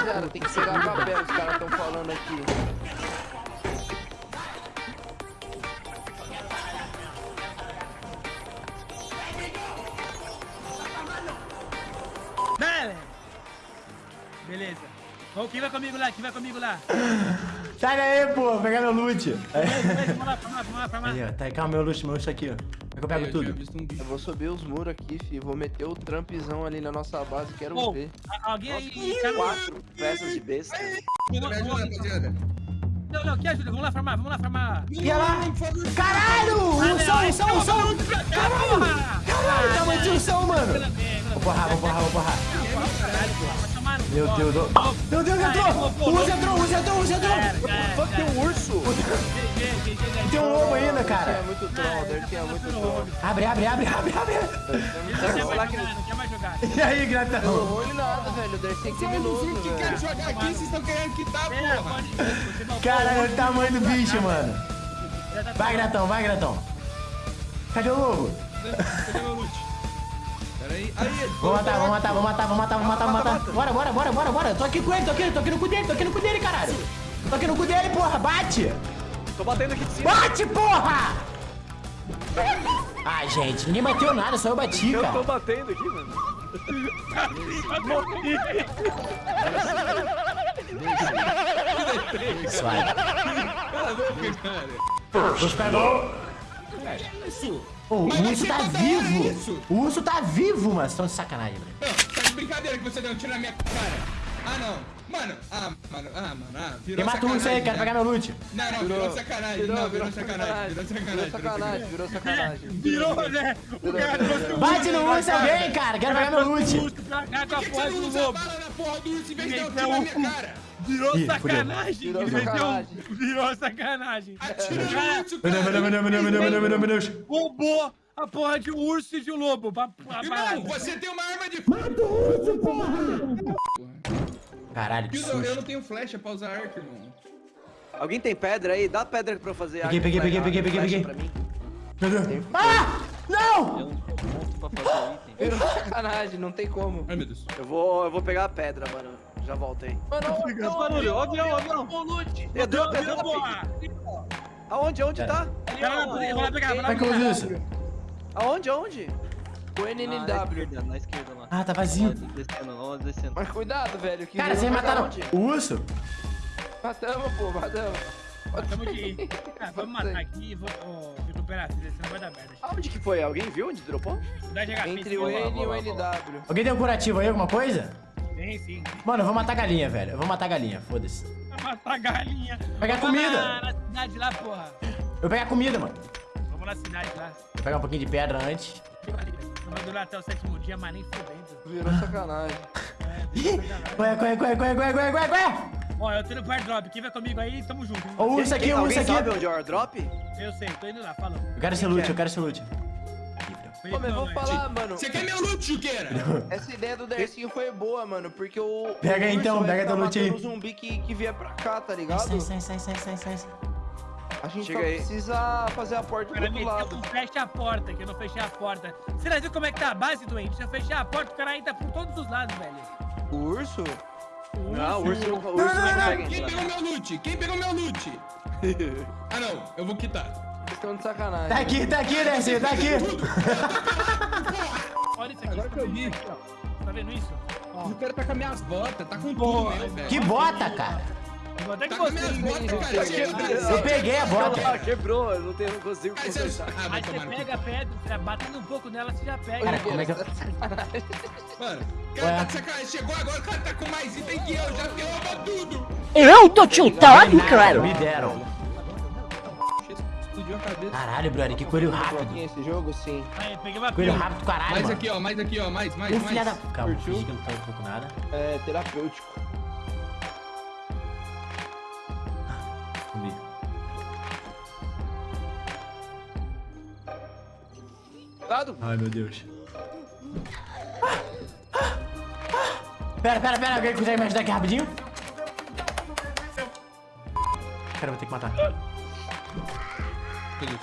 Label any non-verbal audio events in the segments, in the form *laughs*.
Rapaziada, tem que pegar papel, os caras estão falando aqui. Beleza. Ô, quem vai comigo lá? Quem vai comigo lá? Sai daí, pô, pegar meu loot. Vamos lá, vamos lá, vamos lá, vamos lá. Aí, ó, tá, calma, meu loot, meu loot tá aqui, ó. É eu pego tinha tudo? um. Eu vou subir os muros aqui, fi. Vou meter o trampzão ali na nossa base, quero Ô, ver. alguém aí... quer- Quatro peças de besta. Me ajuda, rapaziada. Não, não, que ajuda? Vamos lá farmar, vamos lá farmar. E lá. Caralho! Ursão, ursão, ursão! Caralho! Caralho, tamanho de ursão, mano! Vou porrar, vou porrar, vou porrar. Meu Deus, do... Meu Deus, entrou! O urso entrou, o urso entrou, o urso entrou! Fuck, tem um urso. Tem um lobo ainda, cara. muito troll, deve ter muito troll. Abre, abre, abre, abre, abre. Não quer não quer. E aí, Não gratão? rolou em nada, velho. Ser criminoso, Vocês que querem velho. jogar aqui, vocês estão querendo quitar, É, porra. não Caralho, olha o tamanho do bicho, mano. Tá- Vai, gratão, vai, gratão. Cadê o lobo? Cadê meu loot? Aí. Aí, Vou matar, vou matar, vou matar, vou matar, vou matar, vou matar. Bora, bora, bora, bora, bora. Tô aqui com ele, tô aqui, tô aqui no cu dele, tô aqui no cu dele, caralho. Tô aqui no cu dele, porra, bate! Tô batendo aqui de cima. Bate, porra! Ai, gente, ninguém bateu nada, só eu bati, Eu tô cara. batendo aqui, mano. Suave. Cala a boca, cara. Os pegou. Isso. Ô, o Mas urso você tá tá vivo. isso? O urso tá vivo, mas estão de sacanagem, velho. Tá de brincadeira que você deu um tiro na minha cara. Ah, não. Mano, ah, mano, ah, mano, ah. Virou Quem mata o urso aí? sacanagem, Quero né? pegar meu loot. Não, não, virou sacanagem. Não, virou sacanagem. Virou sacanagem. Virou sacanagem, virou sacanagem. Virou, né? O cara trouxe o Bate no urso alguém, cara. Quero pegar meu loot. urso a Por que você não usa bala na porra do urso em vez de dar um Então, tiro na minha *laughs* cara? Virou Ih, fudeu. sacanagem. Virou Ele meteu um- sacanagem. Virou sacanagem. Cara, urso, Meu Deus, meu Deus, meu Deus, meu Deus, meu Deus, meu Deus, roubou a porra de um urso e de um lobo. Pra, pra Irmão, você tem uma arma de... Caralho, que Eu, eu não susto. tenho flecha pra usar arco, irmão. Alguém tem pedra aí? Dá pedra pra eu fazer Peguei, arco, peguei, peguei, peguei, flecha peguei, pra mim. Meu Deus. Ah! Não! Virou sacanagem, não tem como. Ai, meu Deus. Eu vou, eu vou pegar a pedra, mano. Já volto aí. Mano, Esse barulho, ó, avião, avião. Deu, Deu, deu, deu, porra. Aonde, aonde tá? Vai lá, vai lá pegar, vai lá é que eu pegar. uso isso? Aonde, aonde? o Na NNW. esquerda, na esquerda lá. Ah, tá vazio. Descendo, descendo. Mas cuidado, velho. Que Cara, vocês mataram o urso? Matamos, pô, matamos. Tamo de... Ah, *laughs* vamos matar aqui e vou oh, recuperar a filha, senão vai dar merda. Aonde que foi? Alguém viu onde dropou? Entre o N e o. NW. Alguém tem um curativo aí, alguma coisa? Tem sim. Mano, eu vou matar a galinha, velho. Eu vou matar a galinha, foda-se. Matar a galinha. Pegar Vamos comida. Na, na cidade lá, porra. Eu vou pegar comida, mano. Vamos na cidade lá. Vou pegar um pouquinho de pedra antes. Não vai durar até o sétimo dia, mas nem fudendo. Virou sacanagem. Corre, corre, corre, corre, corre, corre, corre, corre! Ó, eu tô indo pro airdrop. Quem vai comigo aí, tamo junto. o urso aqui, urso Alguém aqui. sabe onde é o airdrop? Eu sei, tô indo lá, falou. Eu quero esse loot, eu quero esse loot. Ô, mas vou falar, mano. Você quer meu loot, Juqueira? Essa ideia do Dercinho foi boa, mano. Porque o. Pega aí, então, pega teu loot aí. o zumbi que, que vier pra cá, tá ligado? Sai, sai, sai, sai, sai, sai. sai. A gente Chega só aí. precisa fazer a porta O do cara outro lado. um fecha a porta, que eu não fechei a porta. Você já viu como é que tá a base, doente? Se eu fechar a porta, o cara entra por todos os lados, velho. O urso? Não, o urso não, o urso não consegue Quem entrar. pegou meu loot? Quem pegou meu loot? *laughs* Ah, não. Eu vou quitar. Estão de sacanagem. Tá aqui, tá aqui, Dercy, tá aqui. Olha isso aqui. Agora que eu vi. Tá vendo isso? Ó, O cara tá com as minhas botas. Tá com tudo mesmo, velho. Que bota, cara. eu vou até que Tá com as minhas você. botas, cara. Brasil. Eu peguei a Ah, bota. quebrou, eu não, tenho, não consigo Aí você-. Ah, Aí você pega a pedra, você batendo um pouco nela, você já pega. Cara, como é que eu... Mano, o cara Ué. tá de sacanagem. Chegou agora, o cara tá com mais item que eu. Já derruba tudo. Eu tô tiltado, cara. Me deram. Explodiu a cabeça. Caralho, brother, que coelho rápido. Esse jogo, sim. Aí, peguei uma Coelho pila. rápido, caralho, Mais mano. aqui, ó. Mais aqui, ó. Mais, mais, Ô, mais. filha da... Calma, fingi que não tô com nada. É terapêutico. Comi. Dado? Ai, meu Deus. Pera, pera, pera. Alguém consegue me ajudar aqui rapidinho? Cara, eu vou ter que matar. Deus.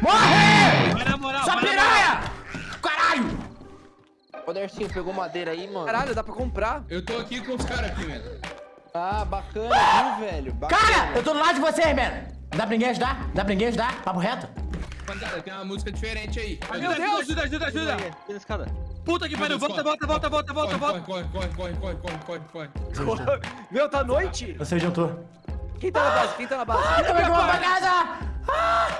Morre! Vai na moral, Sua piranha! Caralho! Ô, Dercinho, pegou madeira aí, mano? Caralho, dá pra comprar. Eu tô aqui com os caras aqui, mano. Ah, bacana, viu, velho? Bacana. Cara, eu tô do lado de vocês, mano. Dá pra ninguém ajudar? Dá pra ninguém ajudar? Papo reto? Rapaziada, tem uma música diferente aí. Meu Deus, ajuda, ajuda, ajuda. Aqui na escada. Puta que pariu, volta, volta, volta, volta, volta, volta. Corre, corre, corre, corre, corre, corre, corre, corre. Meu, tá noite. Você juntou. Quem tá na base? Quem tá na base? Eu vou pra casa! Ah,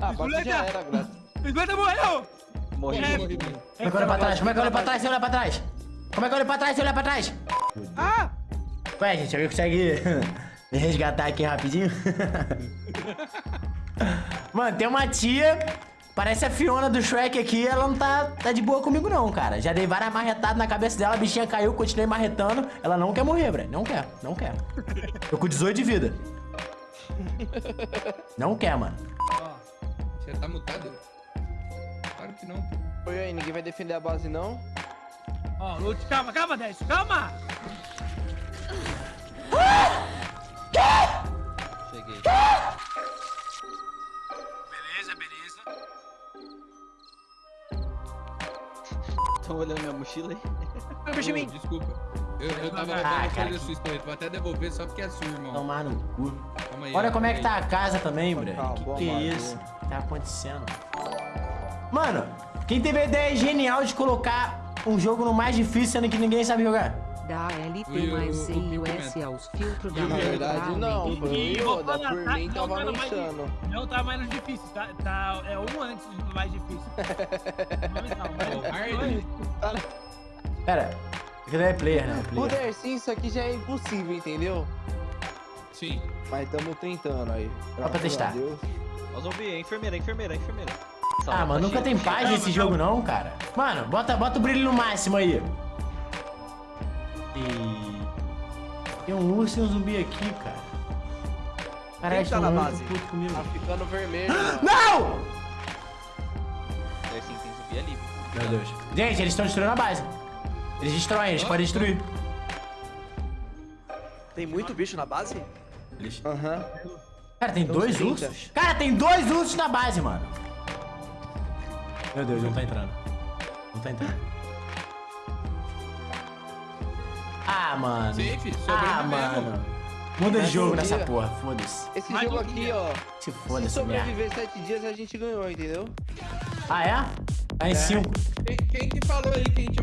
agora Moleque. já era, Graça. 50 morreu. Morri. Corre. Como é que eu olho pra trás? Como é que eu olho pra trás eu olhar pra trás? Como é que eu olho pra trás se eu olhar pra trás? Ah! Ué, gente, alguém consegue me resgatar aqui rapidinho? *laughs* Mano, tem uma tia, parece a Fiona do Shrek aqui, ela não tá, tá de boa comigo não, cara. Já dei várias marretadas na cabeça dela, a bichinha caiu, continuei marretando. Ela não quer morrer, Breno. Não quer, não quer. Tô com 18 de vida. Não quer, mano. Você tá mutado? Claro que não. Oi, aí, ninguém vai defender a base, não? Ó, Lute, calma, calma, Décio, calma. Cheguei. Beleza, Tô olhando minha mochila aí. Meu mim. Desculpa. Eu, eu tava Ah, cara, sua escolha. Vou até devolver só porque é sua, irmão. Tomar no cu. Aí. Olha como é que tá a casa também. Calma, Que boa que é isso? O que tá acontecendo? Mano, quem teve a ideia genial de colocar um jogo no mais difícil, sendo que ninguém sabe jogar? Da LT Ui, mais Z e o. S aos filtros da Na verdade, não. E- Foi o e vou falar, por tá? mim, Não tava tá no mais. Não tá mais difícil, tá, tá é um antes do mais difícil. *laughs* Mas não, mas-. Pera, aqui não é player, né? O Player. Dercinho, isso aqui já é impossível, entendeu? Sim. Mas tamo tentando aí. Só pra testar. Ó, zumbi, é enfermeira, é enfermeira, é enfermeira. Ah, mano, tá nunca tem paz nesse jogo não, cara. Mano, bota, bota o brilho no máximo aí. E... Tem um urso e um zumbi aqui, cara. Caralho, Quem tá na base? puto comigo. Tá ficando vermelho, mano. Não! Sim, tem zumbi ali. Meu Deus. Gente, eles estão destruindo a base. Eles destroem, eles podem destruir. Tem muito bicho na base? Eles... Aham. Cara, tem uns dois 30. ursos? Cara, tem dois ursos na base, mano. Meu Deus, não tá entrando. Não tá entrando. Ah, mano. Safe, Ah, mano. Muda de jogo nessa porra, foda-se. Esse Mais jogo aqui, dia. ó. Se Se foda essa merda. sobreviver sete dias, a gente ganhou, entendeu? Ah, é? Tá em cinco. Quem, quem que falou aí que a gente